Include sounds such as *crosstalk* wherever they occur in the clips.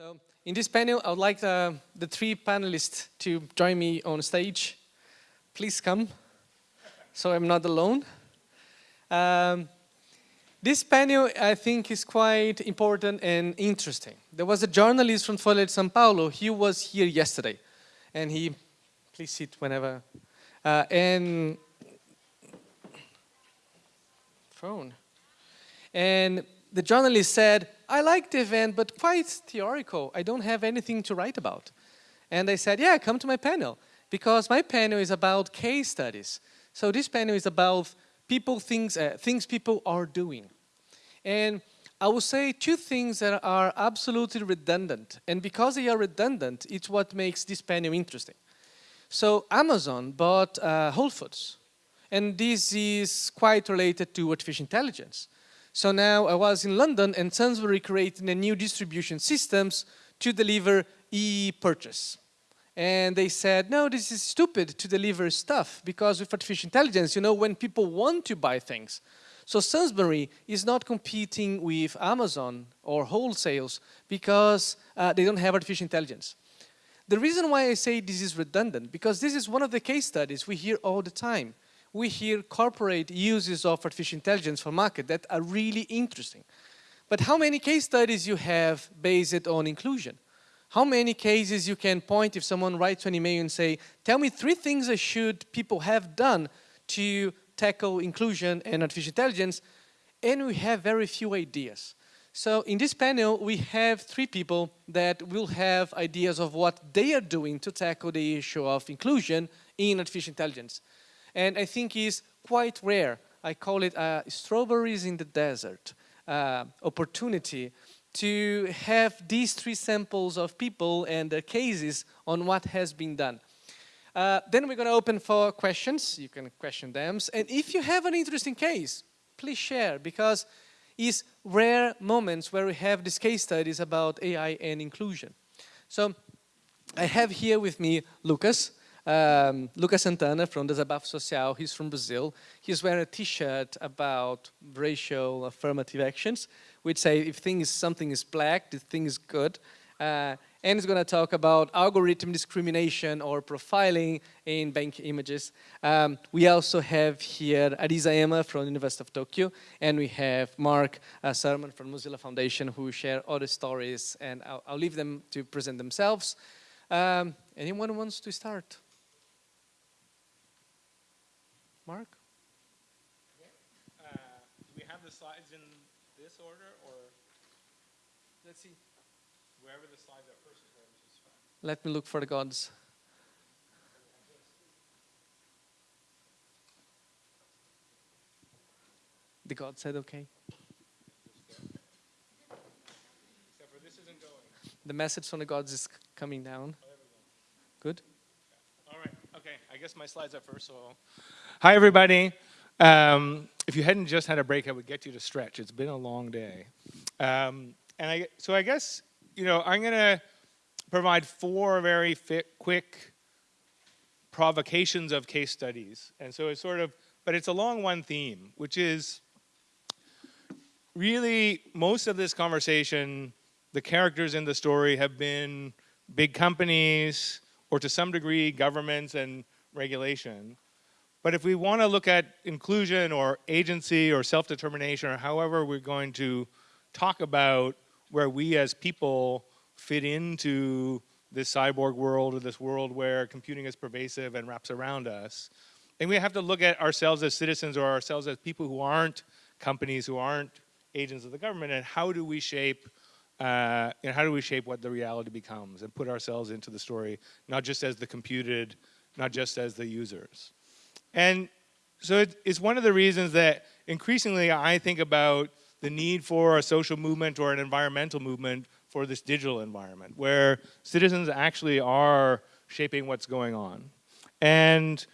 So in this panel, I would like the, the three panelists to join me on stage. Please come, so I'm not alone. Um, this panel, I think, is quite important and interesting. There was a journalist from Folha de São Paulo. He was here yesterday, and he, please sit whenever. Uh, and phone. And the journalist said, I like the event, but quite theoretical. I don't have anything to write about. And I said, yeah, come to my panel, because my panel is about case studies. So this panel is about people, things, uh, things people are doing. And I will say two things that are absolutely redundant. And because they are redundant, it's what makes this panel interesting. So Amazon bought uh, Whole Foods. And this is quite related to artificial intelligence. So now I was in London and Sainsbury creating a new distribution systems to deliver e-purchase. And they said, no, this is stupid to deliver stuff because with artificial intelligence, you know, when people want to buy things. So Sainsbury is not competing with Amazon or wholesales because uh, they don't have artificial intelligence. The reason why I say this is redundant, because this is one of the case studies we hear all the time we hear corporate uses of artificial intelligence for market that are really interesting. But how many case studies you have based on inclusion? How many cases you can point if someone writes an email and say, tell me three things that should people have done to tackle inclusion and artificial intelligence, and we have very few ideas. So in this panel, we have three people that will have ideas of what they are doing to tackle the issue of inclusion in artificial intelligence and I think is quite rare. I call it uh, strawberries in the desert uh, opportunity to have these three samples of people and their cases on what has been done. Uh, then we're going to open for questions. You can question them. And if you have an interesting case, please share because it's rare moments where we have these case studies about AI and inclusion. So I have here with me Lucas. Um, Lucas Santana from Desabafo Social, he's from Brazil. He's wearing a t-shirt about racial affirmative actions, which say if something is black, the thing is good. Uh, and he's going to talk about algorithm discrimination or profiling in bank images. Um, we also have here Arisa Ema from the University of Tokyo, and we have Mark uh, Surman from Mozilla Foundation who share other stories, and I'll, I'll leave them to present themselves. Um, anyone wants to start? Mark? Uh, do we have the slides in this order or? Let's see. Wherever the slides are first is fine. Let me look for the gods. The god said okay. Except for this isn't going. The message from the gods is coming down. Oh. Good. Okay. I guess my slides are first, so Hi, everybody. Um, if you hadn't just had a break, I would get you to stretch. It's been a long day. Um, and I, so I guess, you know, I'm going to provide four very fit, quick provocations of case studies. And so it's sort of, but it's along one theme, which is really most of this conversation, the characters in the story have been big companies or to some degree governments and regulation. But if we want to look at inclusion or agency or self-determination or however we're going to talk about where we as people fit into this cyborg world or this world where computing is pervasive and wraps around us, then we have to look at ourselves as citizens or ourselves as people who aren't companies, who aren't agents of the government, and how do we shape uh, and how do we shape what the reality becomes and put ourselves into the story, not just as the computed, not just as the users. And so it, it's one of the reasons that increasingly I think about the need for a social movement or an environmental movement for this digital environment where citizens actually are shaping what's going on. And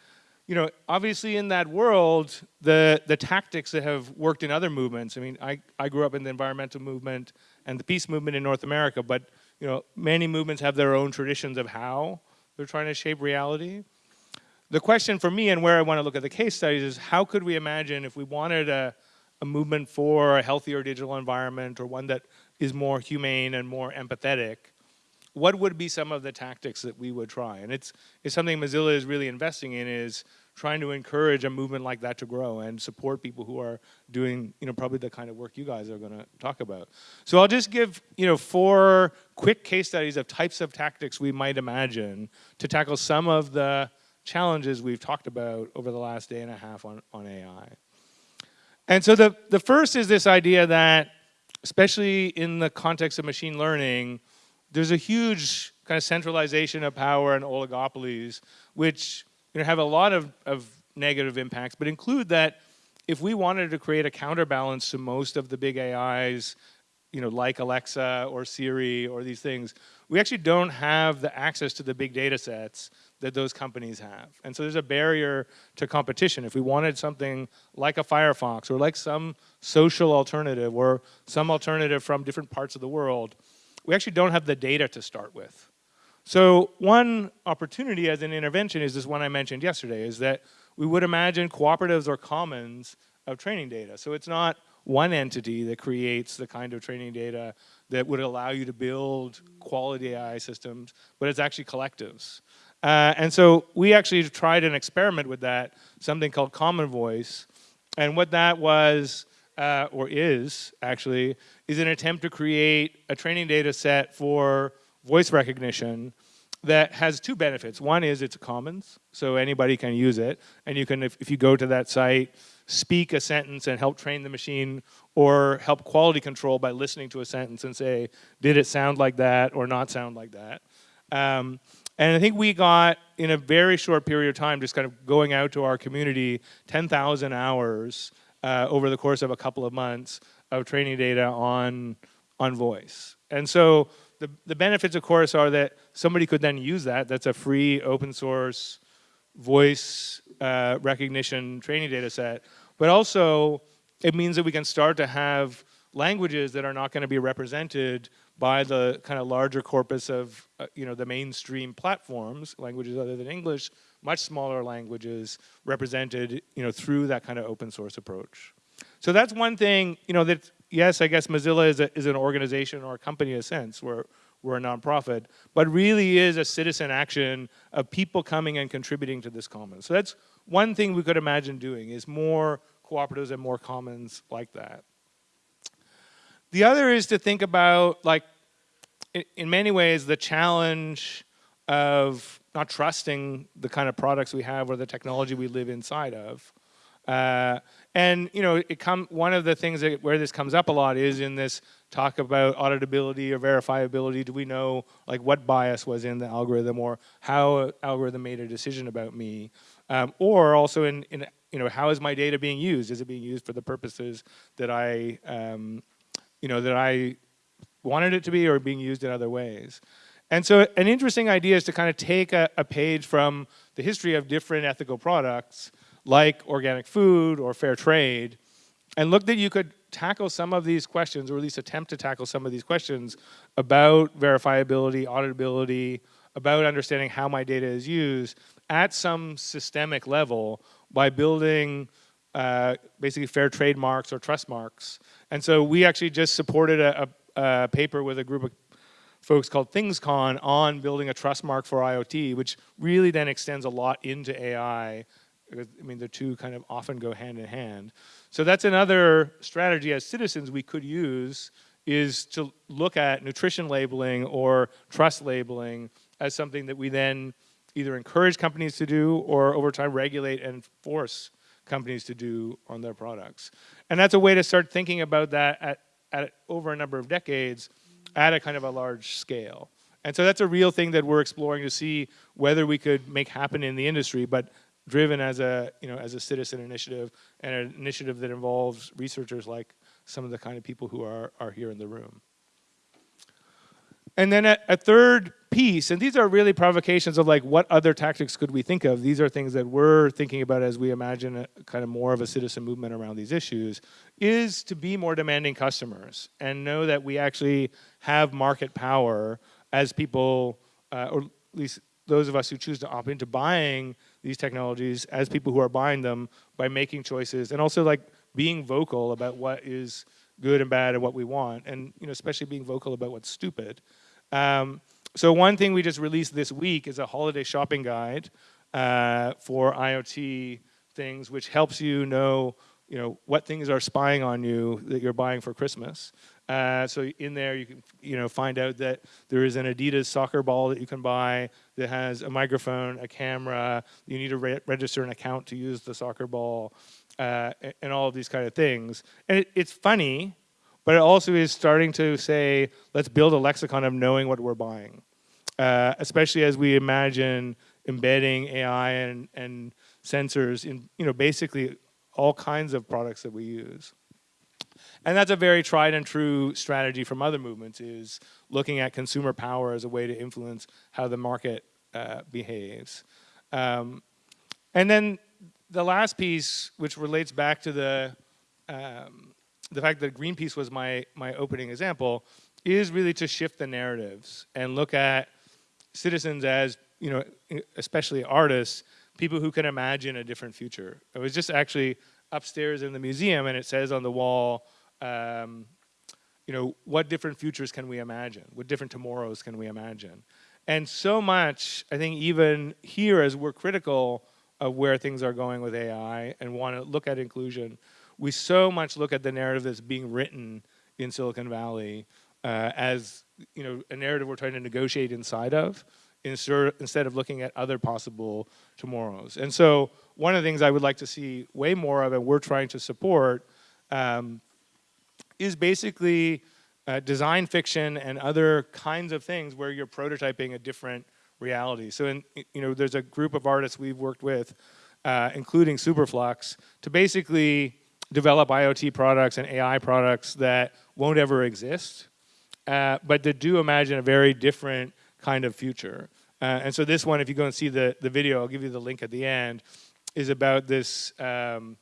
you know, obviously in that world, the, the tactics that have worked in other movements, I mean, I, I grew up in the environmental movement and the peace movement in North America, but you know, many movements have their own traditions of how they're trying to shape reality the question for me and where I want to look at the case studies is how could we imagine if we wanted a, a movement for a healthier digital environment or one that is more humane and more empathetic, what would be some of the tactics that we would try? And it's, it's something Mozilla is really investing in is trying to encourage a movement like that to grow and support people who are doing, you know, probably the kind of work you guys are going to talk about. So I'll just give, you know, four quick case studies of types of tactics we might imagine to tackle some of the challenges we've talked about over the last day and a half on, on AI. And so the, the first is this idea that, especially in the context of machine learning, there's a huge kind of centralization of power and oligopolies, which you know, have a lot of, of negative impacts, but include that if we wanted to create a counterbalance to most of the big AIs, you know, like Alexa or Siri or these things, we actually don't have the access to the big data sets that those companies have. And so there's a barrier to competition. If we wanted something like a Firefox or like some social alternative or some alternative from different parts of the world, we actually don't have the data to start with. So one opportunity as an intervention is this one I mentioned yesterday, is that we would imagine cooperatives or commons of training data. So it's not one entity that creates the kind of training data that would allow you to build quality AI systems, but it's actually collectives. Uh, and so we actually tried an experiment with that, something called Common Voice. And what that was, uh, or is actually, is an attempt to create a training data set for voice recognition that has two benefits. One is it's a commons, so anybody can use it. And you can, if, if you go to that site, speak a sentence and help train the machine or help quality control by listening to a sentence and say, did it sound like that or not sound like that? Um, and I think we got, in a very short period of time, just kind of going out to our community, 10,000 hours uh, over the course of a couple of months of training data on, on voice. And so the, the benefits, of course, are that somebody could then use that. That's a free open source voice uh, recognition training data set. But also, it means that we can start to have languages that are not going to be represented by the kind of larger corpus of, uh, you know, the mainstream platforms, languages other than English, much smaller languages represented, you know, through that kind of open source approach. So that's one thing, you know, that yes, I guess Mozilla is, a, is an organization or a company in a sense. We're, we're a nonprofit, but really is a citizen action of people coming and contributing to this commons. So that's one thing we could imagine doing is more cooperatives and more commons like that. The other is to think about, like, in, many ways, the challenge of not trusting the kind of products we have or the technology we live inside of. Uh, and you know, it come one of the things that, where this comes up a lot is in this talk about auditability or verifiability. Do we know like what bias was in the algorithm or how algorithm made a decision about me? Um, or also in, in, you know, how is my data being used? Is it being used for the purposes that I, um, you know, that I wanted it to be or being used in other ways? And so an interesting idea is to kind of take a, a page from the history of different ethical products like organic food or fair trade, and look that you could tackle some of these questions, or at least attempt to tackle some of these questions about verifiability, auditability, about understanding how my data is used at some systemic level by building uh, basically fair trade marks or trust marks. And so we actually just supported a, a, a paper with a group of folks called ThingsCon on building a trust mark for IoT, which really then extends a lot into AI I mean, the two kind of often go hand in hand. So that's another strategy as citizens we could use is to look at nutrition labeling or trust labeling as something that we then either encourage companies to do or over time regulate and force companies to do on their products. And that's a way to start thinking about that at, at over a number of decades at a kind of a large scale. And so that's a real thing that we're exploring to see whether we could make happen in the industry. But driven as a, you know, as a citizen initiative and an initiative that involves researchers like some of the kind of people who are, are here in the room. And then a, a, third piece, and these are really provocations of like what other tactics could we think of? These are things that we're thinking about as we imagine a, kind of more of a citizen movement around these issues, is to be more demanding customers and know that we actually have market power as people, uh, or at least those of us who choose to opt into buying these technologies as people who are buying them by making choices and also like being vocal about what is good and bad and what we want and you know especially being vocal about what's stupid um, so one thing we just released this week is a holiday shopping guide uh, for IoT things, which helps you know, you know, what things are spying on you that you're buying for Christmas. Uh, so in there, you can, you know, find out that there is an Adidas soccer ball that you can buy that has a microphone, a camera. You need to re register an account to use the soccer ball, uh, and all of these kind of things. And it, it's funny, but it also is starting to say, let's build a lexicon of knowing what we're buying, uh, especially as we imagine embedding AI and, and sensors in, you know, basically all kinds of products that we use. And that's a very tried and true strategy from other movements is looking at consumer power as a way to influence how the market uh, behaves. Um, and then the last piece, which relates back to the, um, the fact that Greenpeace was my, my opening example, is really to shift the narratives and look at citizens as, you know, especially artists, people who can imagine a different future. I was just actually upstairs in the museum and it says on the wall, um, you know, what different futures can we imagine? What different tomorrows can we imagine? And so much, I think even here as we're critical of where things are going with AI and want to look at inclusion, we so much look at the narrative that's being written in Silicon Valley uh, as you know a narrative we're trying to negotiate inside of instead of looking at other possible tomorrows. And so one of the things I would like to see way more of and we're trying to support um, is basically uh, design fiction and other kinds of things where you're prototyping a different reality. So in, you know, there's a group of artists we've worked with, uh, including Superflux, to basically develop IoT products and AI products that won't ever exist, uh, but that do imagine a very different kind of future. Uh, and so this one, if you go and see the, the video, I'll give you the link at the end, is about this, um,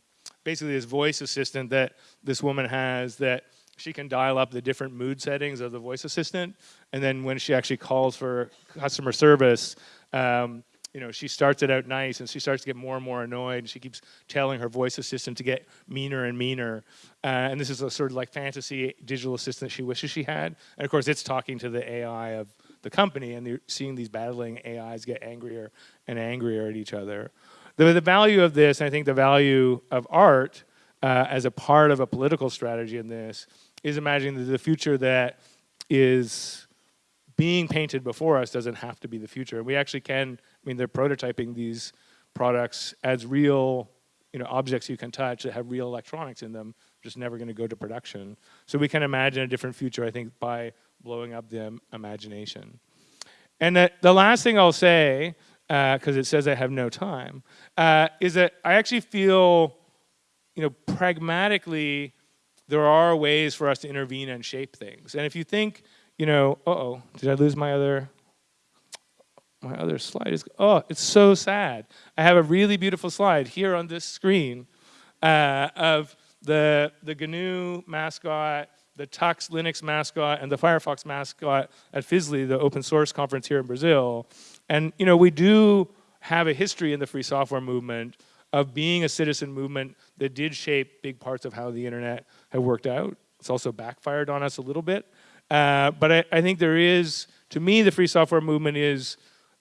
basically this voice assistant that this woman has that she can dial up the different mood settings of the voice assistant. And then when she actually calls for customer service, um, you know, she starts it out nice and she starts to get more and more annoyed. And she keeps telling her voice assistant to get meaner and meaner. Uh, and this is a sort of like fantasy digital assistant she wishes she had. And of course, it's talking to the AI of the company and you're seeing these battling AIs get angrier and angrier at each other. The, the value of this, I think the value of art uh, as a part of a political strategy in this is imagining that the future that is being painted before us doesn't have to be the future. We actually can, I mean, they're prototyping these products as real you know, objects you can touch that have real electronics in them, just never gonna go to production. So we can imagine a different future, I think, by blowing up the imagination. And the, the last thing I'll say, because uh, it says I have no time, uh, is that I actually feel you know, pragmatically, there are ways for us to intervene and shape things. And if you think, you know, uh oh, did I lose my other, my other slide is, oh, it's so sad. I have a really beautiful slide here on this screen uh, of the, the GNU mascot, the Tux Linux mascot, and the Firefox mascot at FISLI, the open source conference here in Brazil. And, you know, we do have a history in the free software movement of being a citizen movement that did shape big parts of how the internet had worked out. It's also backfired on us a little bit. Uh, but I, I, think there is, to me, the free software movement is,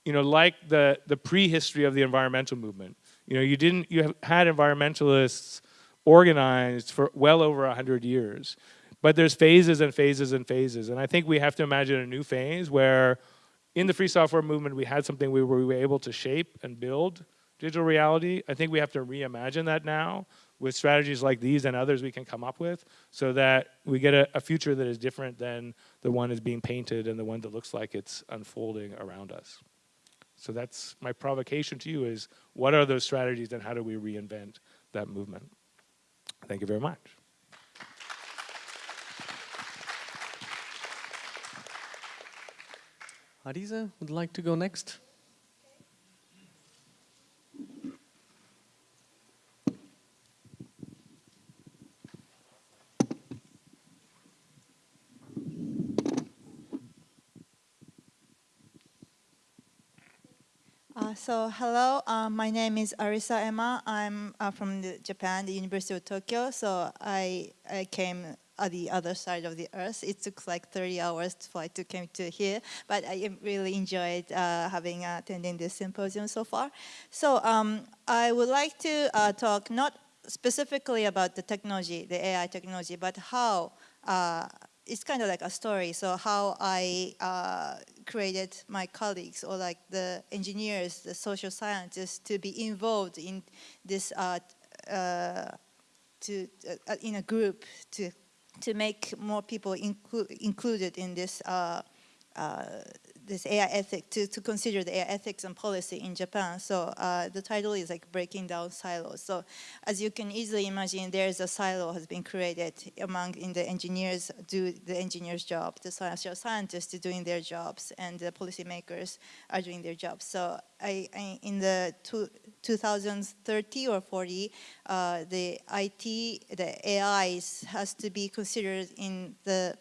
you know, like the, the prehistory of the environmental movement. You know, you didn't, you have had environmentalists organized for well over 100 years. But there's phases and phases and phases. And I think we have to imagine a new phase where in the free software movement, we had something we were, we were able to shape and build digital reality. I think we have to reimagine that now with strategies like these and others we can come up with so that we get a, a, future that is different than the one is being painted and the one that looks like it's unfolding around us. So that's my provocation to you is what are those strategies and how do we reinvent that movement? Thank you very much. Arisa would like to go next. Uh, so hello, uh, my name is Arisa Ema. I'm uh, from the Japan, the University of Tokyo. So I, I came at the other side of the earth. It took like 30 hours to fly to come to here, but I really enjoyed uh, having uh, attending this symposium so far. So um, I would like to uh, talk not specifically about the technology, the AI technology, but how uh, it's kind of like a story. So how I uh, created my colleagues or like the engineers, the social scientists to be involved in this uh, uh, to uh, in a group to to make more people inclu included in this uh, uh, this AI ethic to, to consider the AI ethics and policy in Japan. So uh, the title is like breaking down silos. So as you can easily imagine, there's a silo has been created among in the engineers do the engineers' job, the social scientists doing their jobs, and the policymakers are doing their jobs. So I, I in the two, 2030 or 40, uh, the IT, the AIs has to be considered in the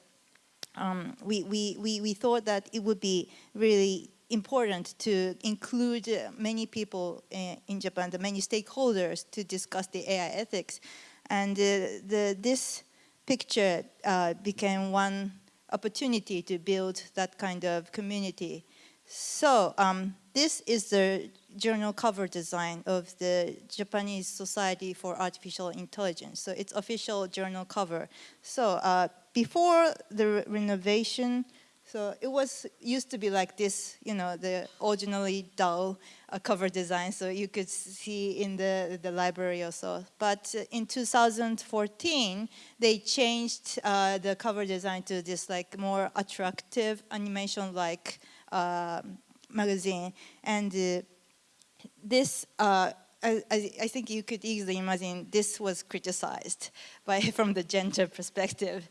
um, we, we, we, we thought that it would be really important to include many people uh, in Japan, the many stakeholders to discuss the AI ethics. And uh, the, this picture uh, became one opportunity to build that kind of community. So um, this is the journal cover design of the Japanese Society for Artificial Intelligence. So it's official journal cover. So uh, before the re renovation, so it was used to be like this, you know, the originally dull uh, cover design, so you could see in the, the library or so. But uh, in 2014, they changed uh, the cover design to this like more attractive animation-like uh, magazine. And uh, this uh, I, I, think you could easily imagine this was criticized by *laughs* from the gender perspective.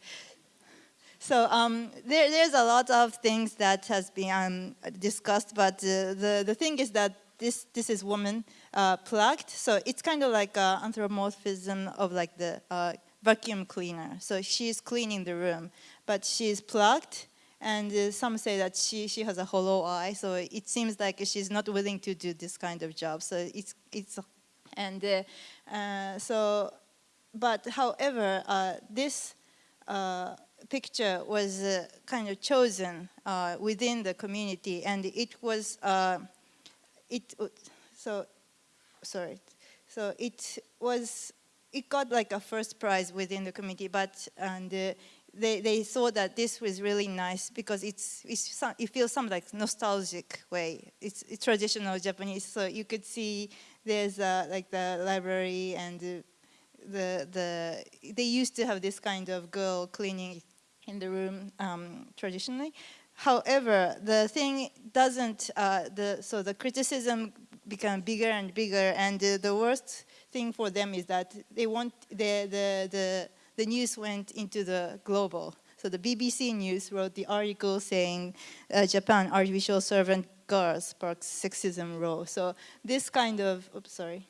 So um, there, there's a lot of things that has been um, discussed, but uh, the, the thing is that this, this is woman uh, plugged, so it's kind of like an anthropomorphism of like the uh, vacuum cleaner. So she's cleaning the room, but she's plugged, and uh, some say that she, she has a hollow eye, so it seems like she's not willing to do this kind of job. So it's, it's and uh, uh, so, but however, uh, this picture was uh, kind of chosen uh, within the community and it was uh, it so sorry so it was it got like a first prize within the community but and uh, they, they thought that this was really nice because it's, it's it feels some like nostalgic way. It's, it's traditional Japanese, so you could see there's uh, like the library and the, the, the, they used to have this kind of girl cleaning in the room um, traditionally. However, the thing doesn't, uh, the, so the criticism become bigger and bigger and uh, the worst thing for them is that they want, the, the, the, the news went into the global. So the BBC News wrote the article saying uh, Japan artificial servant girls sparks sexism role. So this kind of, oops, sorry,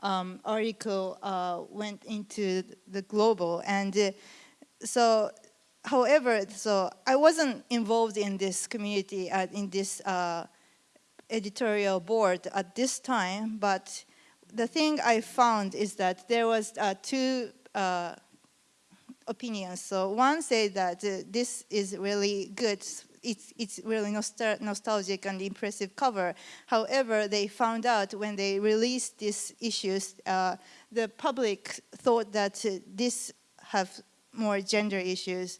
um, article uh, went into the global and uh, so however, so I wasn't involved in this community, uh, in this uh, editorial board at this time, but the thing I found is that there was uh, two uh, opinions. So one said that uh, this is really good, it's, it's really nostal nostalgic and impressive cover. However, they found out when they released these issues, uh, the public thought that this have more gender issues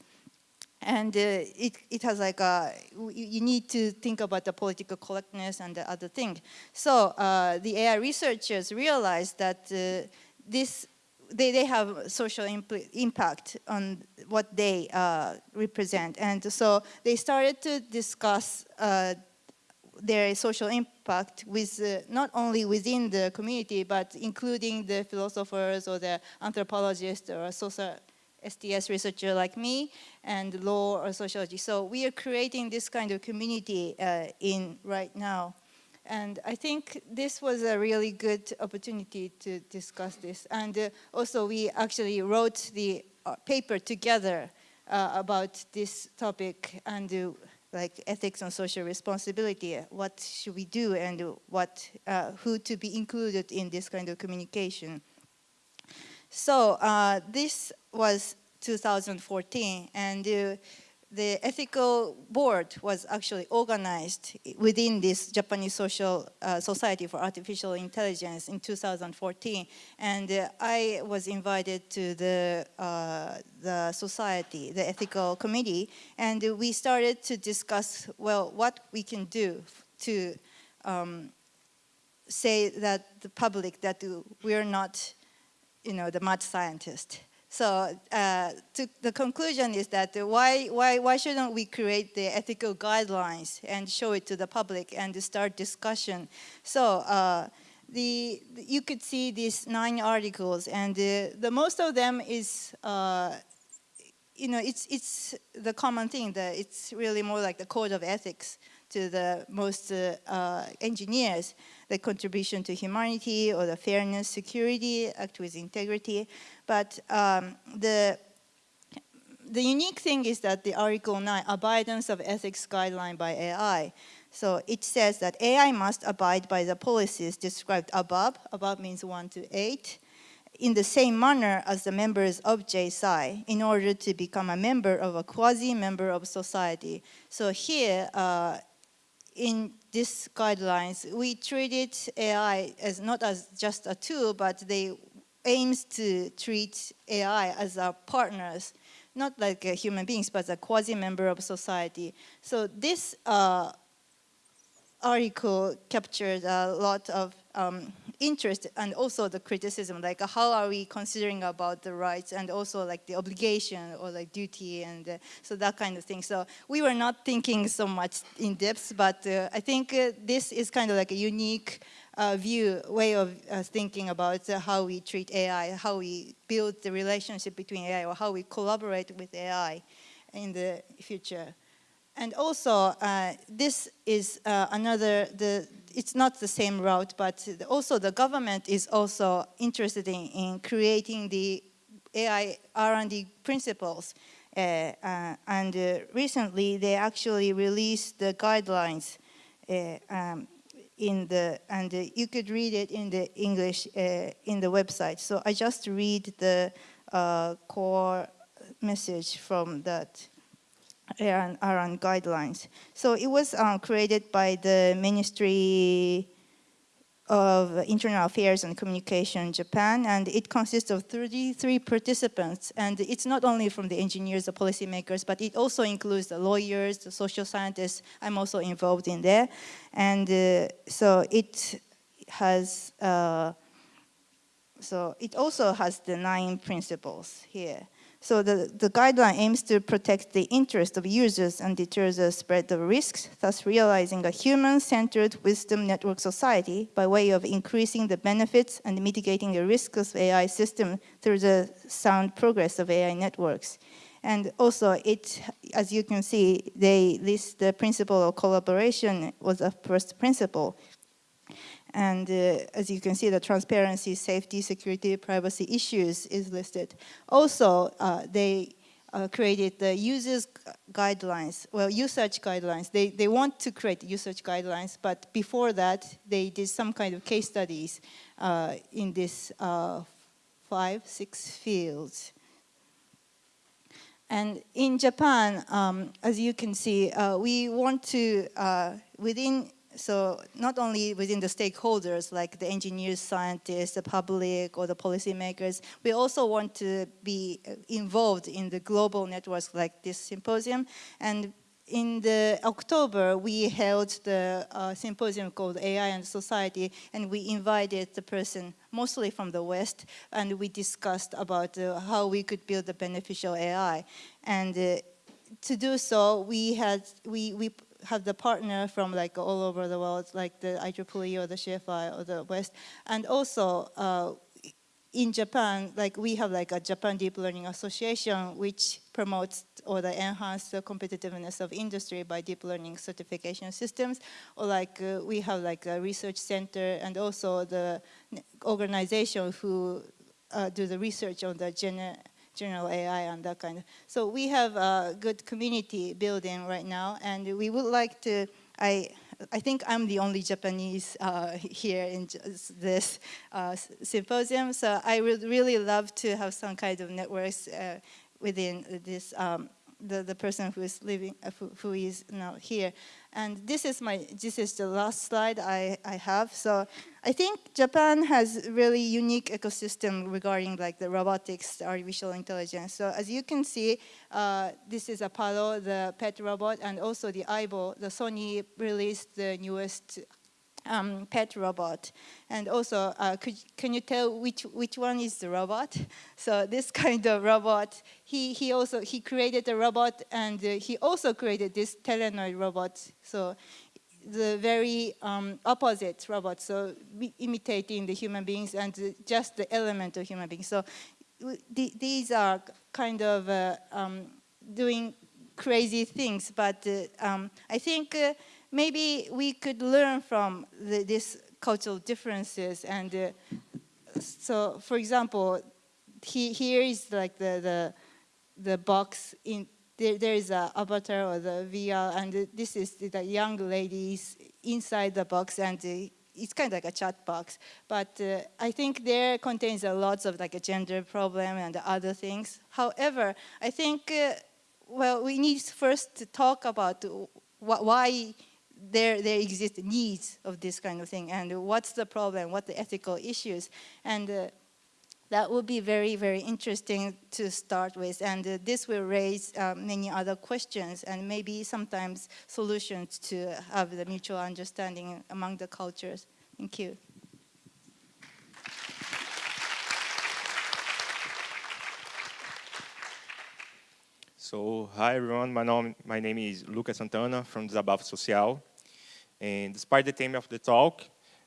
and uh, it, it has like a, you need to think about the political correctness and the other thing. So uh, the AI researchers realized that uh, this, they, they have social impact on what they uh, represent. And so they started to discuss uh, their social impact with uh, not only within the community, but including the philosophers or the anthropologists or social STS researcher like me and law or sociology. So we are creating this kind of community uh, in right now. And I think this was a really good opportunity to discuss this. And uh, also we actually wrote the uh, paper together uh, about this topic and uh, like ethics and social responsibility. What should we do and what, uh, who to be included in this kind of communication. So uh, this was 2014, and uh, the ethical board was actually organized within this Japanese Social uh, Society for Artificial Intelligence in 2014. And uh, I was invited to the, uh, the society, the ethical committee, and we started to discuss, well, what we can do to um, say that the public that we're not, you know, the mad scientist. So uh, the conclusion is that why, why, why shouldn't we create the ethical guidelines and show it to the public and start discussion? So uh, the, you could see these nine articles and the, the most of them is, uh, you know, it's, it's the common thing that it's really more like the code of ethics to the most uh, uh, engineers, the contribution to humanity or the fairness, security, act with integrity. But um, the the unique thing is that the Article 9, abidance of ethics guideline by AI. So it says that AI must abide by the policies described above, above means 1 to 8, in the same manner as the members of JSI in order to become a member of a quasi-member of society. So here, uh, in these guidelines, we treated AI as not as just a tool, but they aims to treat AI as our partners, not like uh, human beings, but a quasi-member of society. So this uh, article captured a lot of um, interest and also the criticism, like how are we considering about the rights and also like the obligation or like duty and uh, so that kind of thing. So we were not thinking so much in depth, but uh, I think uh, this is kind of like a unique uh, view, way of uh, thinking about uh, how we treat AI, how we build the relationship between AI or how we collaborate with AI in the future. And also, uh, this is uh, another, the, it's not the same route, but also the government is also interested in, in creating the AI R&D principles. Uh, uh, and uh, recently, they actually released the guidelines uh, um, in the, and you could read it in the English in the website. So I just read the core message from that around, guidelines. So it was um, created by the Ministry of Internal Affairs and Communication Japan, and it consists of 33 participants, and it's not only from the engineers, the policymakers, but it also includes the lawyers, the social scientists, I'm also involved in there, and uh, so it has, uh, so it also has the nine principles here. So the, the guideline aims to protect the interest of users and deter the spread of risks, thus realizing a human-centered wisdom network society by way of increasing the benefits and mitigating the risks of AI system through the sound progress of AI networks. And also, it, as you can see, they list the principle of collaboration was a first principle. And uh, as you can see, the transparency, safety, security, privacy issues is listed. Also, uh, they uh, created the users guidelines, well, usage guidelines. They, they want to create usage guidelines, but before that, they did some kind of case studies uh, in this uh, five, six fields. And in Japan, um, as you can see, uh, we want to, within so not only within the stakeholders like the engineers, scientists, the public or the policymakers, we also want to be involved in the global networks like this symposium. And in the October, we held the uh, symposium called AI and Society, and we invited the person mostly from the West, and we discussed about uh, how we could build a beneficial AI. And uh, to do so, we had we we have the partner from like all over the world, like the IEEE or the CFI or the West. And also uh, in Japan, like we have like a Japan Deep Learning Association, which promotes or the enhance the competitiveness of industry by deep learning certification systems. Or like uh, we have like a research center and also the organization who uh, do the research on the gener general AI and that kind of. So we have a good community building right now, and we would like to, I, I think I'm the only Japanese uh, here in this uh, symposium, so I would really love to have some kind of networks uh, within this um, the, the person who is living uh, who, who is now here. And this is my this is the last slide I, I have. So I think Japan has really unique ecosystem regarding like the robotics artificial intelligence. So as you can see uh, this is Apollo the pet robot and also the Aibo the Sony released the newest um, pet robot. And also, uh, could, can you tell which, which one is the robot? So this *laughs* kind of robot, he, he also, he created a robot and uh, he also created this Telenoid robot. So the very um, opposite robot, so imitating the human beings and just the element of human beings. So th these are kind of uh, um, doing crazy things, but uh, um, I think uh, maybe we could learn from the, these cultural differences. And uh, so, for example, he, here is like the, the, the box in, there, there is a avatar or the VR, and this is the young ladies inside the box, and it's kind of like a chat box. But uh, I think there contains a lots of like a gender problem and other things. However, I think, uh, well, we need first to talk about wh why there, there exist needs of this kind of thing and what's the problem, what the ethical issues. And uh, that would be very, very interesting to start with. And uh, this will raise uh, many other questions and maybe sometimes solutions to have the mutual understanding among the cultures. Thank you. So, hi everyone, my name, my name is Lucas Santana from Desabafo Social. And despite the theme of the talk,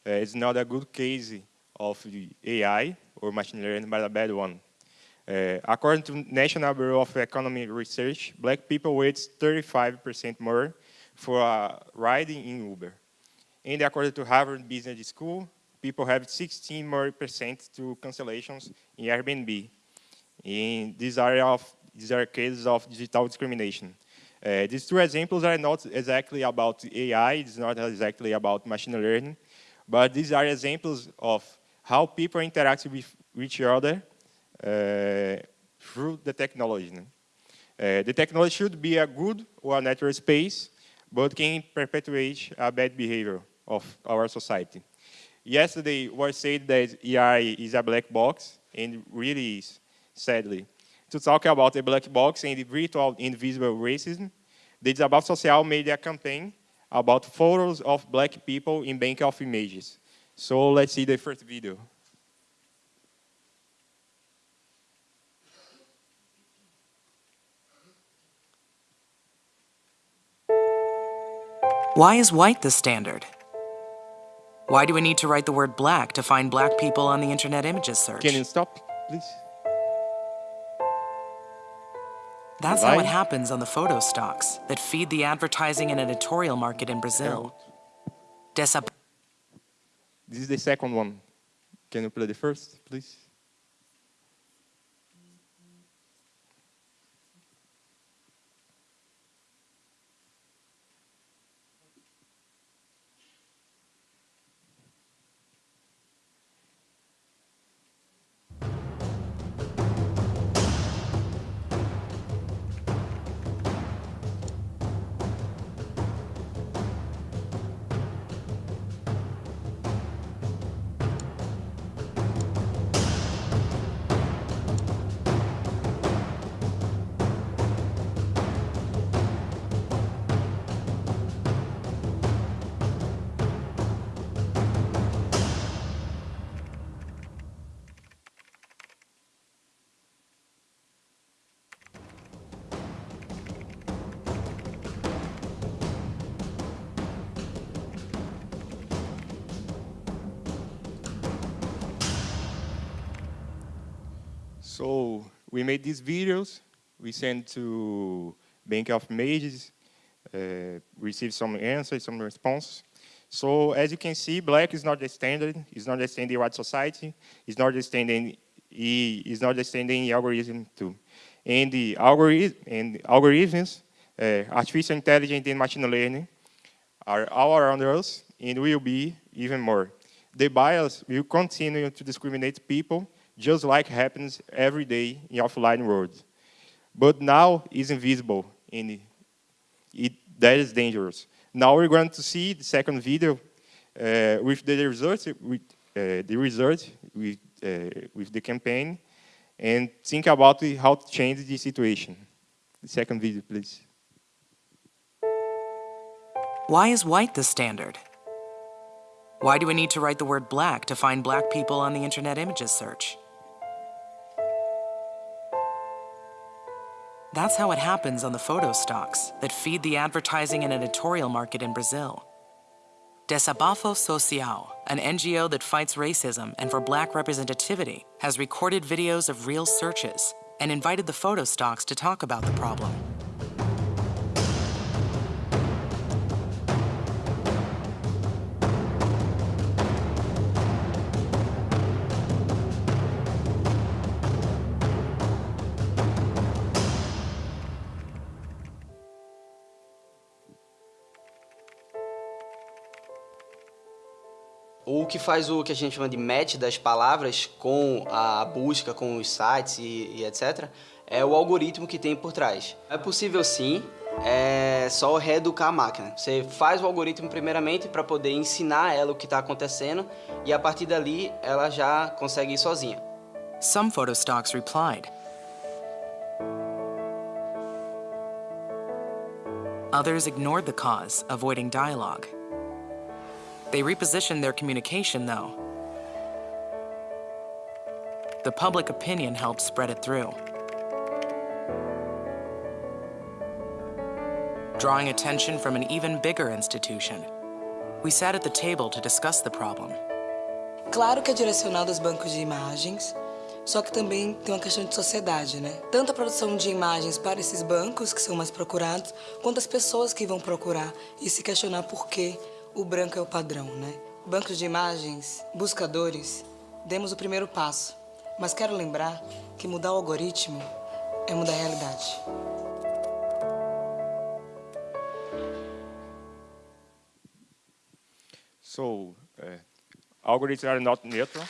uh, it's not a good case of AI or machine learning, but a bad one. Uh, according to National Bureau of Economic Research, black people wait 35% more for a ride in Uber. And according to Harvard Business School, people have 16 more percent to cancellations in Airbnb. And these are, of, these are cases of digital discrimination. Uh, these two examples are not exactly about AI, it's not exactly about machine learning, but these are examples of how people interact with each other uh, through the technology. Uh, the technology should be a good or a natural space, but can perpetuate a bad behavior of our society. Yesterday was said that AI is a black box, and really is, sadly to talk about the black box and the virtual invisible racism, the Desabafo Social made a campaign about photos of black people in bank of images. So let's see the first video. Why is white the standard? Why do we need to write the word black to find black people on the internet images search? Can you stop, please? That's how it happens on the photo stocks that feed the advertising and editorial market in Brazil. This is the second one. Can you play the first, please? We made these videos, we sent to Bank of Images, uh, received some answers, some response. So as you can see, black is not the standard, it's not the standard white society, it's not the standard, it's not the standard algorithm too. And the algorithm and algorithms, uh, artificial intelligence and machine learning are all around us and will be even more. The bias will continue to discriminate people just like happens every day in offline world. but now is invisible and it, that is dangerous. Now we're going to see the second video uh, with the results, with uh, the results with, uh, with the campaign and think about how to change the situation. The second video, please. Why is white the standard? Why do we need to write the word black to find black people on the Internet Images search? That's how it happens on the photo stocks that feed the advertising and editorial market in Brazil. Desabafo Social, an NGO that fights racism and for black representativity, has recorded videos of real searches and invited the photo stocks to talk about the problem. Que faz o que a gente chama de match das palavras com a busca, com os sites e, e etc., é o algoritmo que tem por trás. É possível sim, é só reeducar a máquina. Você faz o algoritmo primeiramente para poder ensinar ela o que está acontecendo e a partir dali ela já consegue ir sozinha. Some photo stocks replied. Others ignored the cause, avoiding dialogue. They repositioned their communication, though. The public opinion helped spread it through. Drawing attention from an even bigger institution, we sat at the table to discuss the problem. Claro que é direcionado aos bancos de imagens, só que também tem uma questão de sociedade, né? Tanto a produção de imagens para esses bancos, que são mais procurados, quanto as pessoas que vão procurar e se questionar por que o branco é o padrão, né? Bancos de imagens, buscadores, demos o primeiro passo. Mas quero lembrar que mudar o algoritmo é mudar a realidade. So, uh, algorithms are not neutral.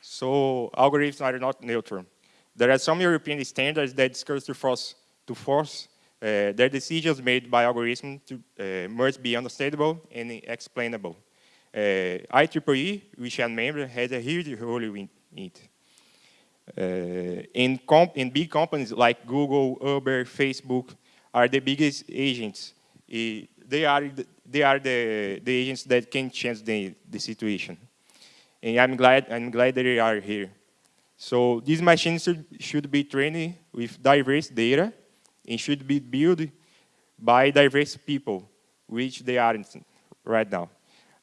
So, algorithms are not neutral. There are some European standards that discuss to force, to force uh, their decisions made by algorithms to, uh, must be understandable and explainable. Uh, IEEE, which I'm member, has a huge role in it. Uh, in, in, big companies like Google, Uber, Facebook are the biggest agents. They are, the, they are the, the agents that can change the, the situation. And I'm glad, I'm glad that they are here. So these machines should, be trained with diverse data and should be built by diverse people, which they aren't right now.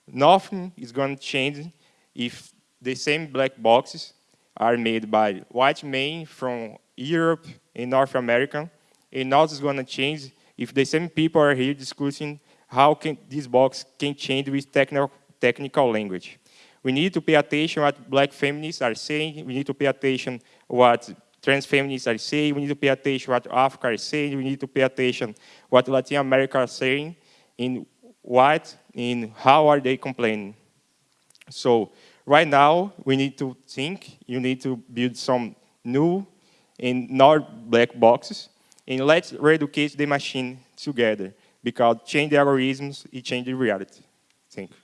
Nothing is going to change if the same black boxes are made by white men from Europe and North America, and nothing is going to change if the same people are here discussing how can this box can change with technical, technical language. We need to pay attention what black feminists are saying. We need to pay attention what trans feminists are saying. We need to pay attention what Africa is saying. We need to pay attention what Latin America are saying in what, in how are they complaining. So right now, we need to think, you need to build some new and not black boxes, and let's re-educate the machine together, because change the algorithms, it changes reality. Thank you.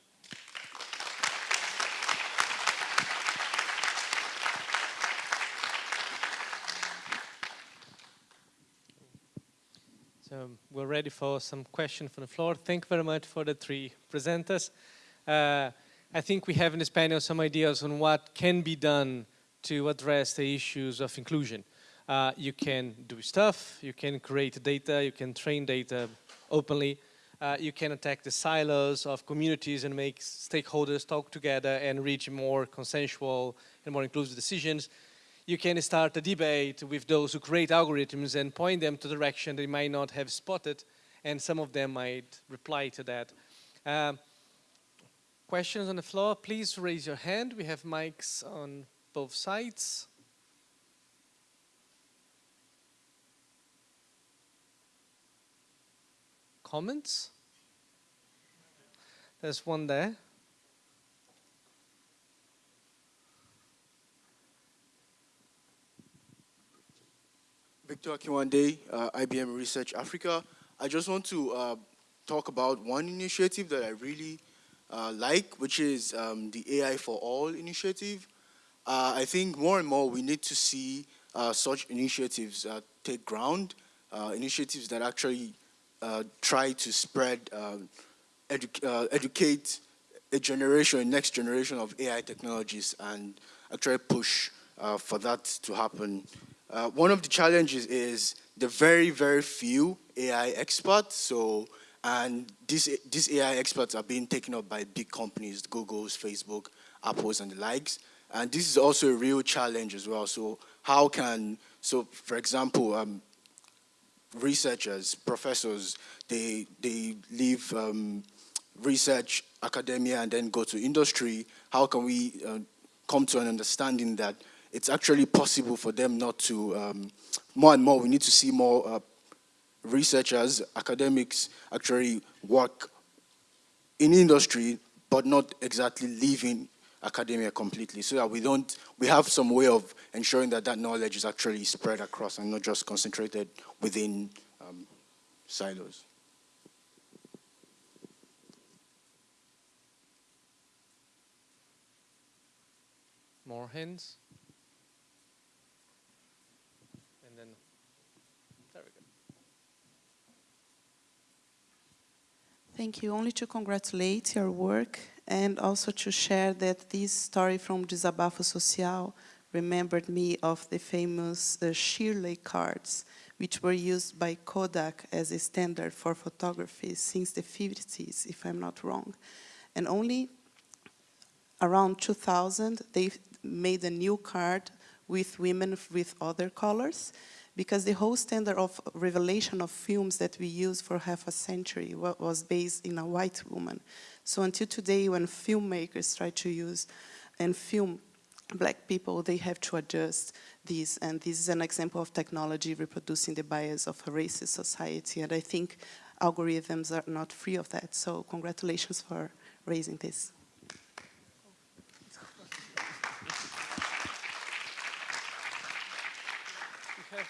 So we're ready for some questions from the floor. Thank you very much for the three presenters. Uh, I think we have in this panel some ideas on what can be done to address the issues of inclusion. Uh, you can do stuff, you can create data, you can train data openly, uh, you can attack the silos of communities and make stakeholders talk together and reach more consensual and more inclusive decisions you can start a debate with those who create algorithms and point them to the direction they might not have spotted, and some of them might reply to that. Um, questions on the floor, please raise your hand. We have mics on both sides. Comments? There's one there. Victor Akinwande, uh, IBM Research Africa. I just want to uh, talk about one initiative that I really uh, like, which is um, the AI for All initiative. Uh, I think more and more we need to see uh, such initiatives uh, take ground, initiatives that actually try to spread, edu educate a generation, next generation of AI technologies and actually push for that to happen. One of the challenges is the very, very few AI experts. So, and these, these AI experts are being taken up by big companies, Google's, Facebook, Apple's, and the likes. And this is also a real challenge as well. So how can, so for example, um, researchers, professors, they, they leave um, research, academia, and then go to industry. How can we uh, come to an understanding that it's actually possible for them not to, um, more and more, we need to see more uh, researchers, academics actually work in industry, but not exactly leaving academia completely so that we don't, we have some way of ensuring that that knowledge is actually spread across and not just concentrated within um, silos. More hands? And then, there we go. Thank you. Only to congratulate your work and also to share that this story from Desabafo Social remembered me of the famous uh, Shirley cards, which were used by Kodak as a standard for photography since the 50s, if I'm not wrong. And only around 2000, they made a new card with women with other colors, because the whole standard of revelation of films that we use for half a century was based in a white woman. So until today, when filmmakers try to use and film black people, they have to adjust these. And this is an example of technology reproducing the bias of a racist society. And I think algorithms are not free of that. So congratulations for raising this.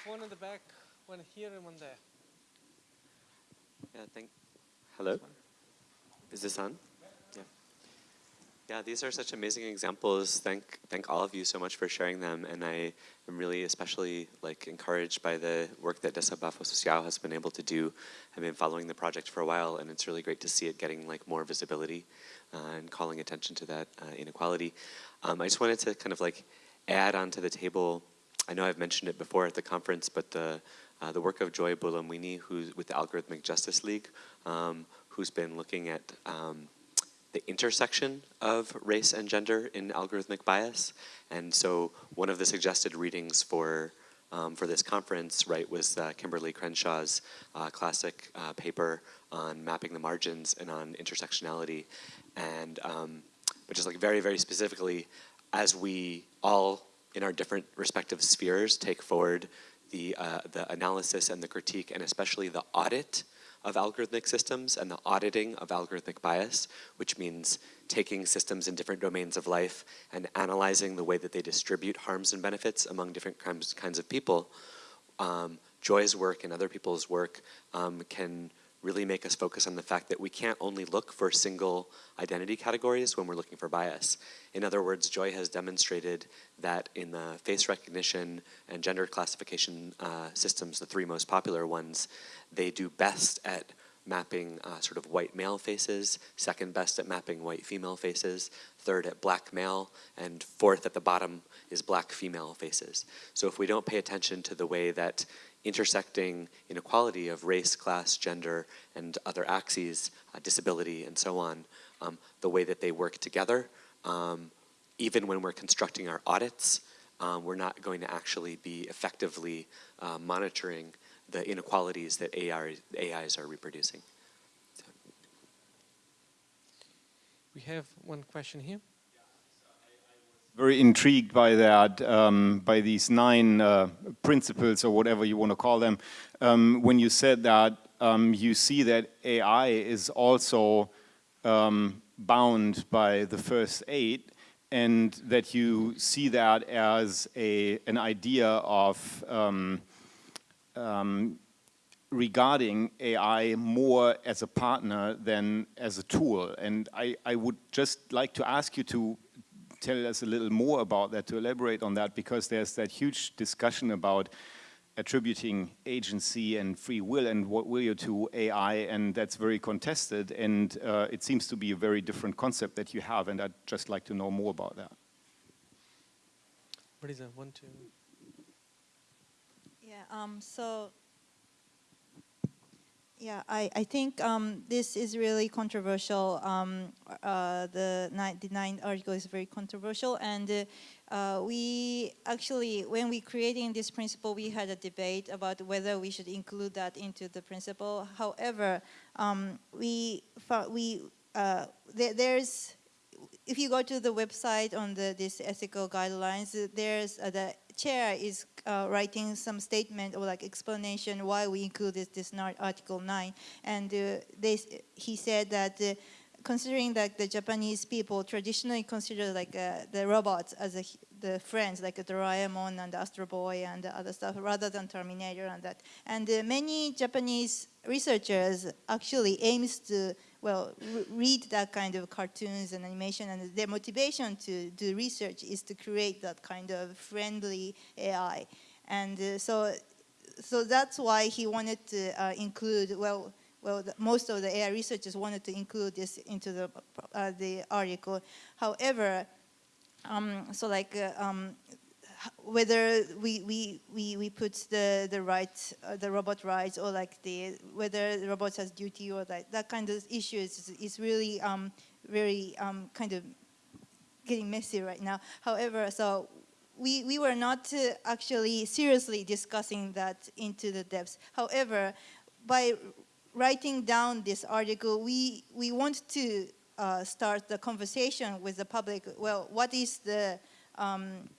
One in the back, one here and one there. Yeah, thank, hello? Is this on? Yeah, Yeah, these are such amazing examples. Thank, thank all of you so much for sharing them. And I am really especially like encouraged by the work that Desabafo Social has been able to do. I've been following the project for a while and it's really great to see it getting like more visibility uh, and calling attention to that uh, inequality. Um, I just wanted to kind of like add onto the table, I know I've mentioned it before at the conference, but the, uh, the work of Joy Buolamwini, who's with the Algorithmic Justice League, um, who's been looking at um, the intersection of race and gender in algorithmic bias. And so one of the suggested readings for um, for this conference, right, was uh, Kimberly Crenshaw's uh, classic uh, paper on mapping the margins and on intersectionality. And um, but just like very, very specifically, as we all in our different respective spheres take forward the, uh, the analysis and the critique and especially the audit of algorithmic systems and the auditing of algorithmic bias, which means taking systems in different domains of life and analyzing the way that they distribute harms and benefits among different kinds of people. Um, Joy's work and other people's work um, can really make us focus on the fact that we can't only look for single identity categories when we're looking for bias. In other words, Joy has demonstrated that in the face recognition and gender classification uh, systems, the three most popular ones, they do best at mapping uh, sort of white male faces, second best at mapping white female faces, third at black male, and fourth at the bottom is black female faces. So if we don't pay attention to the way that intersecting inequality of race, class, gender, and other axes, uh, disability, and so on, um, the way that they work together. Um, even when we're constructing our audits, um, we're not going to actually be effectively uh, monitoring the inequalities that AI, AIs are reproducing. So. We have one question here very intrigued by that, um, by these nine uh, principles or whatever you want to call them. Um, when you said that um, you see that AI is also um, bound by the first eight and that you see that as a, an idea of um, um, regarding AI more as a partner than as a tool. And I, I would just like to ask you to tell us a little more about that, to elaborate on that, because there's that huge discussion about attributing agency and free will and what will you to AI, and that's very contested, and uh, it seems to be a very different concept that you have, and I'd just like to know more about that. What is that? One, two. Yeah. Um. So yeah, I, I think um, this is really controversial. Um, uh, the, nine, the ninth article is very controversial, and uh, we actually, when we creating this principle, we had a debate about whether we should include that into the principle. However, um, we we uh, there, there's if you go to the website on the this ethical guidelines, there's the chair is uh, writing some statement or like explanation why we included this Article 9. And uh, they, he said that uh, considering that the Japanese people traditionally consider like uh, the robots as a, the friends, like the Doraemon and Astro Boy and the other stuff, rather than Terminator and that. And uh, many Japanese researchers actually aims to well, read that kind of cartoons and animation, and their motivation to do research is to create that kind of friendly AI. And uh, so, so that's why he wanted to uh, include, well, well, the, most of the AI researchers wanted to include this into the, uh, the article. However, um, so like uh, um, whether we, we, we, we put the, the right, uh, the robot rights or like the, whether the robots has duty or that, that kind of issue is, is really um, very um, kind of getting messy right now. However, so we, we were not uh, actually seriously discussing that into the depths. However, by writing down this article, we, we want to uh, start the conversation with the public. Well, what is the um,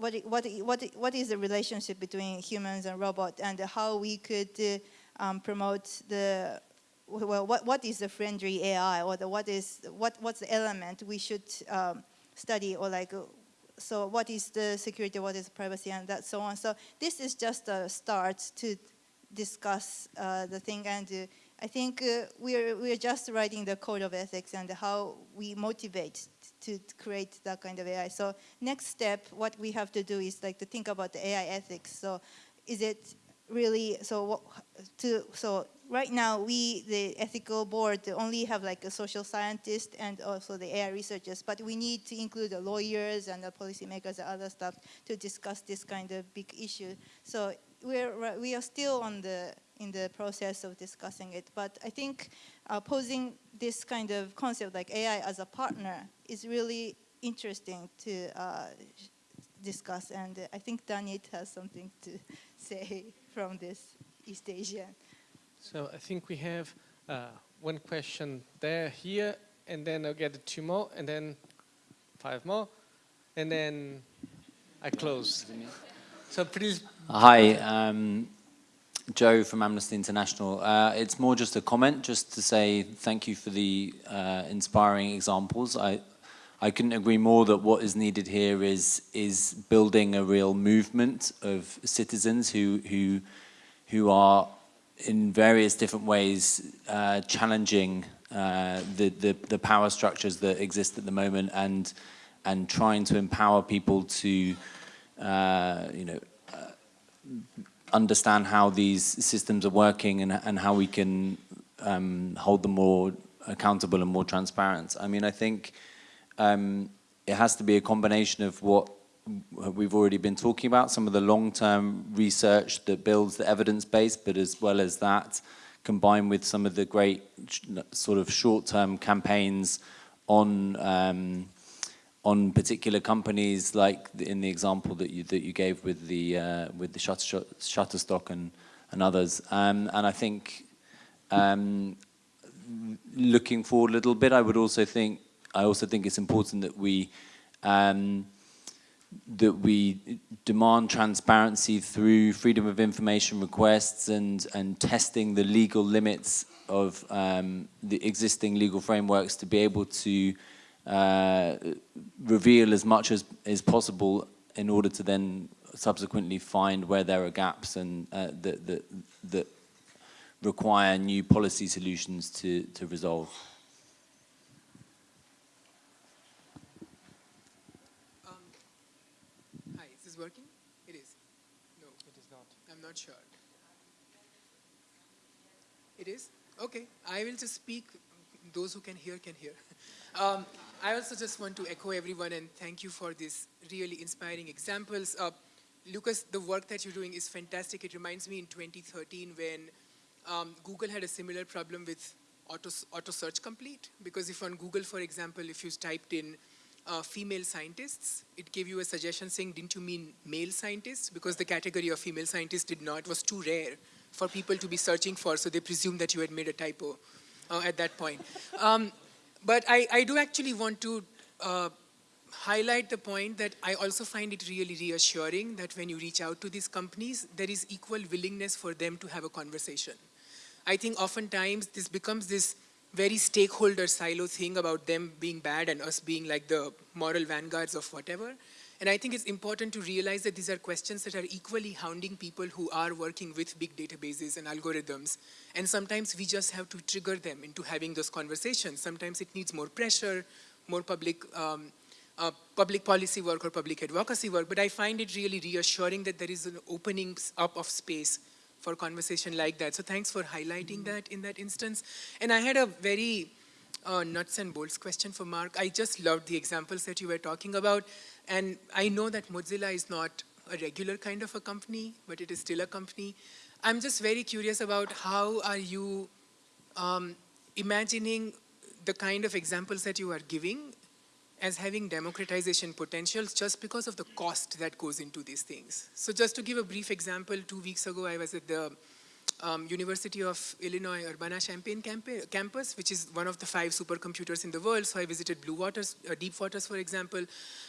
what, what, what, what is the relationship between humans and robots and how we could uh, um, promote the, well, what, what is the friendly AI or the, what is, what, what's the element we should um, study or like, so what is the security, what is privacy and that so on. So this is just a start to discuss uh, the thing and uh, I think uh, we're, we're just writing the code of ethics and how we motivate to create that kind of AI. So next step, what we have to do is like to think about the AI ethics. So is it really, so what, to, so right now we, the ethical board, only have like a social scientist and also the AI researchers, but we need to include the lawyers and the policymakers and other stuff to discuss this kind of big issue. So we're, we are still on the, in the process of discussing it, but I think uh, posing this kind of concept like AI as a partner is really interesting to uh, discuss. And uh, I think Danit has something to *laughs* say from this East Asian. So I think we have uh, one question there, here, and then I'll get two more, and then five more, and then I close. So please. Hi, um, Joe from Amnesty International. Uh, it's more just a comment, just to say thank you for the uh, inspiring examples. I, I couldn't agree more that what is needed here is is building a real movement of citizens who who who are in various different ways uh, challenging uh, the, the the power structures that exist at the moment and and trying to empower people to uh, you know understand how these systems are working and, and how we can um, hold them more accountable and more transparent. I mean, I think um, it has to be a combination of what we've already been talking about, some of the long-term research that builds the evidence base, but as well as that, combined with some of the great sort of short-term campaigns on um, on particular companies, like in the example that you that you gave with the uh, with the shutter, Shutterstock and and others. Um, and I think um, looking forward a little bit, I would also think I also think it's important that we um, that we demand transparency through freedom of information requests and and testing the legal limits of um, the existing legal frameworks to be able to uh, reveal as much as is possible in order to then subsequently find where there are gaps and uh, that, that, that require new policy solutions to, to resolve. Um, hi, is this working? It is. No, it is not. I'm not sure. It is? Okay, I will just speak. Those who can hear can hear. *laughs* Um, I also just want to echo everyone and thank you for these really inspiring examples. Uh, Lucas, the work that you're doing is fantastic. It reminds me in 2013 when um, Google had a similar problem with auto, auto search complete. Because if on Google, for example, if you typed in uh, female scientists, it gave you a suggestion saying, didn't you mean male scientists? Because the category of female scientists did not, was too rare for people to be searching for, so they presumed that you had made a typo uh, at that point. Um, but I, I do actually want to uh, highlight the point that I also find it really reassuring that when you reach out to these companies, there is equal willingness for them to have a conversation. I think oftentimes this becomes this very stakeholder silo thing about them being bad and us being like the moral vanguards of whatever. And I think it's important to realize that these are questions that are equally hounding people who are working with big databases and algorithms. And sometimes we just have to trigger them into having those conversations. Sometimes it needs more pressure, more public, um, uh, public policy work or public advocacy work. But I find it really reassuring that there is an opening up of space for conversation like that. So thanks for highlighting that in that instance. And I had a very uh, nuts and bolts question for Mark. I just loved the examples that you were talking about. And I know that Mozilla is not a regular kind of a company, but it is still a company. I'm just very curious about how are you um, imagining the kind of examples that you are giving as having democratization potentials just because of the cost that goes into these things. So just to give a brief example, two weeks ago I was at the um, University of Illinois Urbana-Champaign campus, which is one of the five supercomputers in the world. So I visited Blue Waters, uh, Deep Waters, for example.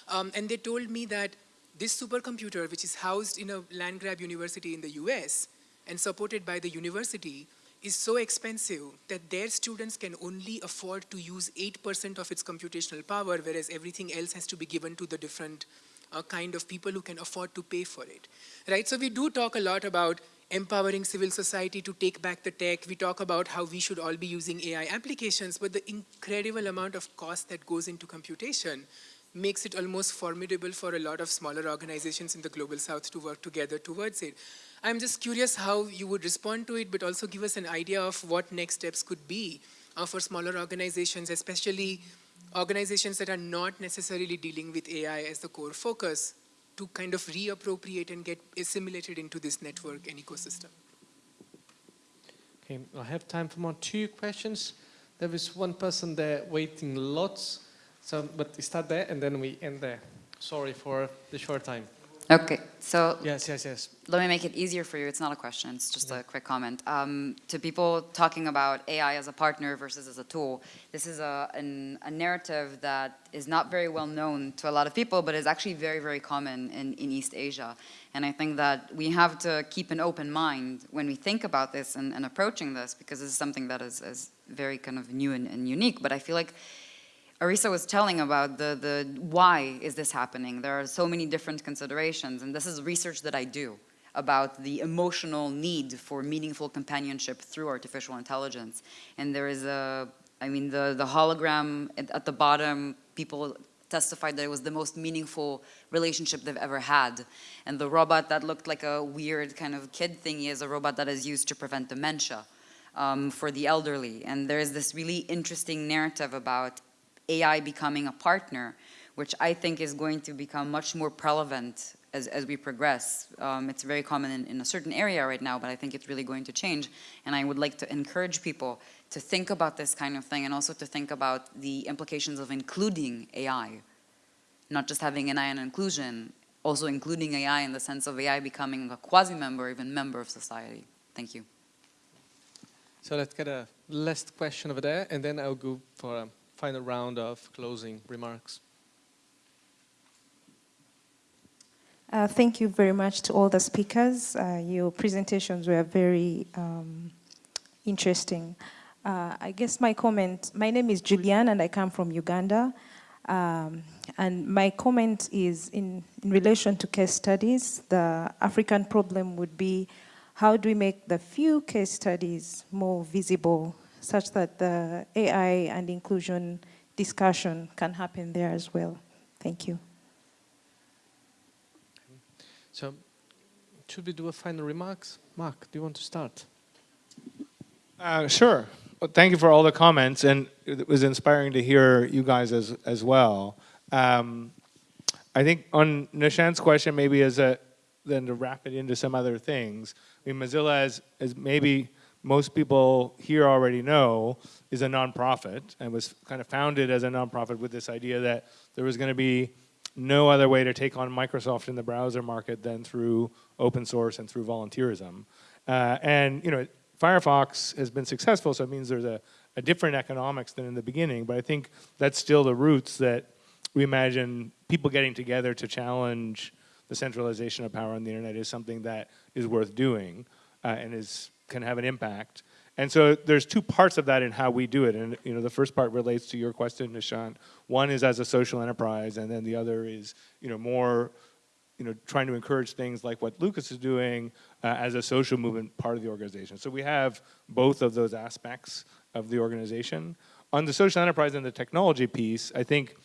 Um, and they told me that this supercomputer, which is housed in a land grab university in the US and supported by the university, is so expensive that their students can only afford to use 8% of its computational power, whereas everything else has to be given to the different uh, kind of people who can afford to pay for it. Right? So we do talk a lot about empowering civil society to take back the tech. We talk about how we should all be using AI applications, but the incredible amount of cost that goes into computation makes it almost formidable for a lot of smaller organizations in the global south to work together towards it. I'm just curious how you would respond to it, but also give us an idea of what next steps could be uh, for smaller organizations, especially organizations that are not necessarily dealing with AI as the core focus, to kind of reappropriate and get assimilated into this network and ecosystem. Okay, I have time for more two questions. There is one person there waiting lots, so but start there and then we end there. Sorry for the short time. Okay, so yes, yes, yes. Let me make it easier for you. It's not a question, it's just yeah. a quick comment. Um, to people talking about AI as a partner versus as a tool, this is a, an, a narrative that is not very well known to a lot of people, but is actually very, very common in, in East Asia. And I think that we have to keep an open mind when we think about this and, and approaching this, because this is something that is, is very kind of new and, and unique. But I feel like Arisa was telling about the, the why is this happening. There are so many different considerations, and this is research that I do about the emotional need for meaningful companionship through artificial intelligence. And there is a, I mean, the, the hologram at, at the bottom, people testified that it was the most meaningful relationship they've ever had. And the robot that looked like a weird kind of kid thingy is a robot that is used to prevent dementia um, for the elderly. And there is this really interesting narrative about AI becoming a partner, which I think is going to become much more prevalent as, as we progress. Um, it's very common in, in, a certain area right now, but I think it's really going to change. And I would like to encourage people to think about this kind of thing and also to think about the implications of including AI. Not just having an eye on inclusion, also including AI in the sense of AI becoming a quasi-member, even member of society. Thank you. So let's get a last question over there, and then I'll go for a final round of closing remarks. Uh, thank you very much to all the speakers. Uh, your presentations were very um, interesting. Uh, I guess my comment, my name is Julian and I come from Uganda. Um, and my comment is in, in relation to case studies, the African problem would be how do we make the few case studies more visible such that the AI and inclusion discussion can happen there as well. Thank you. So, should we do a final remarks? Mark, do you want to start? Uh, sure. Well, thank you for all the comments, and it was inspiring to hear you guys as as well. Um, I think on Nishant's question, maybe as a then to wrap it into some other things. I mean, Mozilla, as as maybe most people here already know, is a nonprofit and was kind of founded as a nonprofit with this idea that there was going to be no other way to take on Microsoft in the browser market than through open source and through volunteerism. Uh, and you know, Firefox has been successful, so it means there's a, a different economics than in the beginning. But I think that's still the roots that we imagine people getting together to challenge the centralization of power on the internet is something that is worth doing uh, and is can have an impact. And so there's two parts of that in how we do it. And you know, the first part relates to your question, Nishant. One is as a social enterprise, and then the other is you know more you know trying to encourage things like what Lucas is doing uh, as a social movement part of the organization. So we have both of those aspects of the organization. On the social enterprise and the technology piece, I think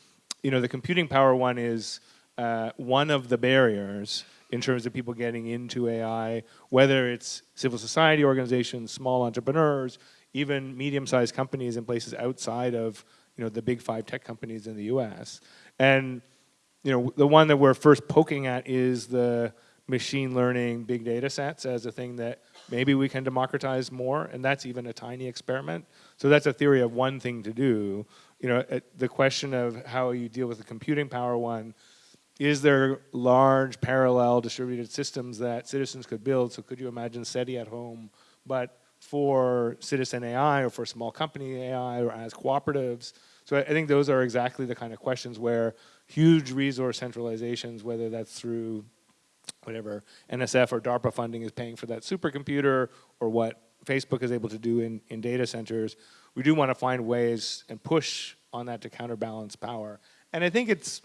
you know the computing power one is uh, one of the barriers in terms of people getting into AI, whether it's civil society organizations, small entrepreneurs, even medium-sized companies in places outside of you know the big five tech companies in the U.S. And you know the one that we're first poking at is the machine learning big data sets as a thing that maybe we can democratize more, and that's even a tiny experiment. So that's a theory of one thing to do. You know, the question of how you deal with the computing power one is there large parallel distributed systems that citizens could build? So could you imagine SETI at home, but for citizen AI or for small company AI or as cooperatives? So I think those are exactly the kind of questions where huge resource centralizations, whether that's through whatever NSF or DARPA funding is paying for that supercomputer or what Facebook is able to do in, in data centers, we do want to find ways and push on that to counterbalance power. And I think it's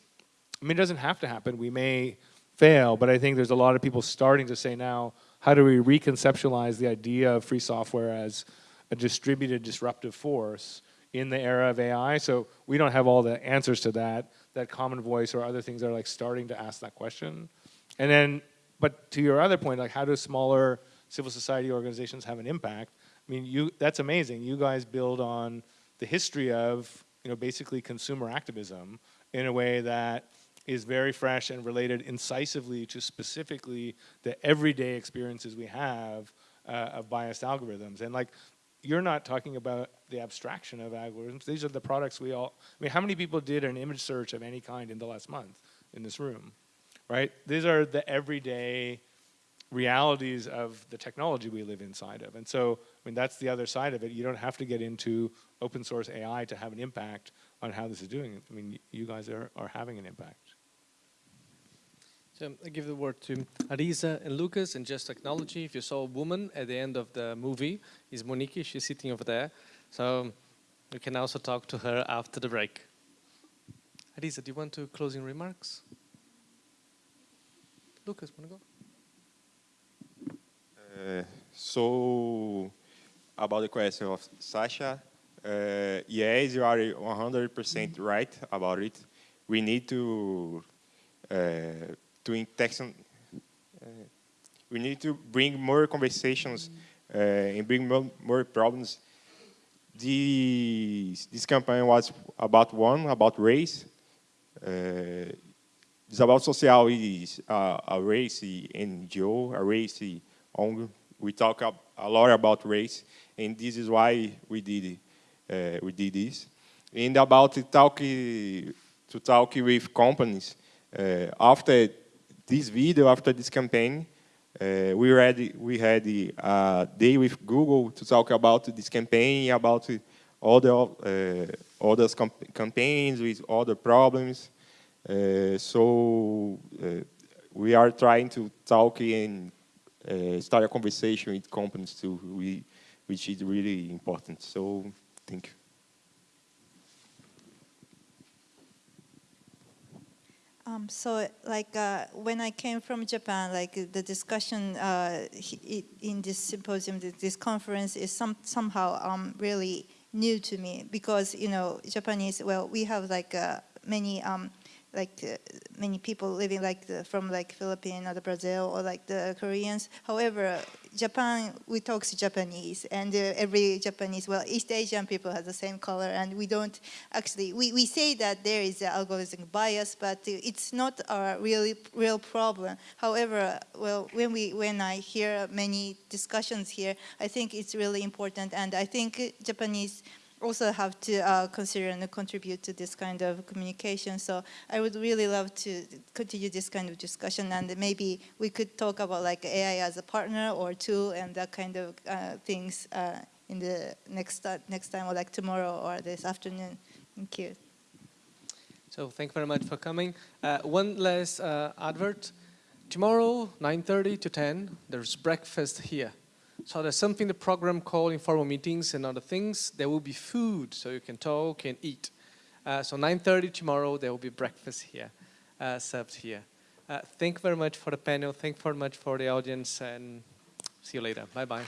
I mean, it doesn't have to happen. We may fail, but I think there's a lot of people starting to say now, how do we reconceptualize the idea of free software as a distributed disruptive force in the era of AI? So we don't have all the answers to that. That Common Voice or other things are like starting to ask that question. And then, but to your other point, like how do smaller civil society organizations have an impact? I mean, you that's amazing. You guys build on the history of, you know, basically consumer activism in a way that is very fresh and related incisively to specifically the everyday experiences we have uh, of biased algorithms. And like, you're not talking about the abstraction of algorithms. These are the products we all, I mean, how many people did an image search of any kind in the last month in this room, right? These are the everyday realities of the technology we live inside of. And so, I mean, that's the other side of it. You don't have to get into open source AI to have an impact on how this is doing. I mean, you guys are, are having an impact. So I give the word to Arisa and Lucas and just technology. If you saw a woman at the end of the movie, is Monique, she's sitting over there. So you can also talk to her after the break. Arisa, do you want to closing remarks? Lucas, want to go? Uh, so, about the question of Sasha, uh, yes, you are 100% right about it. We need to uh, to intention, uh, we need to bring more conversations uh, and bring more, more problems. This, this campaign was about one, about race. Uh, Desabafo Social is uh, a race NGO, a race ONG. We talk a, lot about race, and this is why we did uh, we did this. And about talk to talk with companies uh, after this video after this campaign. Uh, we already we had a uh, day with Google to talk about this campaign, about all the uh, those campaigns with the problems. Uh, so we are trying to talk and start a conversation with companies too, we, which is really important. So thank you. So like uh, when I came from Japan, like the discussion uh, in this symposium, this conference is some, somehow um, really new to me because you know Japanese. Well, we have like uh, many um, like uh, many people living like the, from like Philippines or the Brazil or like the Koreans. However, Japan we talk to Japanese and uh, every Japanese well East Asian people have the same color and we don't actually we, we say that there is algorithmic bias but uh, it's not a really real problem. However, well when we when I hear many discussions here, I think it's really important and I think Japanese also have to uh, consider and contribute to this kind of communication. So I would really love to continue this kind of discussion, and maybe we could talk about like AI as a partner or tool and that kind of uh, things uh, in the next uh, next time, or like tomorrow or this afternoon. Thank you. So thank you very much for coming. Uh, one last uh, advert. Tomorrow, 9.30 to 10, there's breakfast here. So there's something the program called informal meetings and other things. There will be food, so you can talk and eat. Uh, so 9.30 tomorrow, there will be breakfast here, uh, served here. Uh, thank you very much for the panel. Thank you very much for the audience, and see you later. Bye-bye.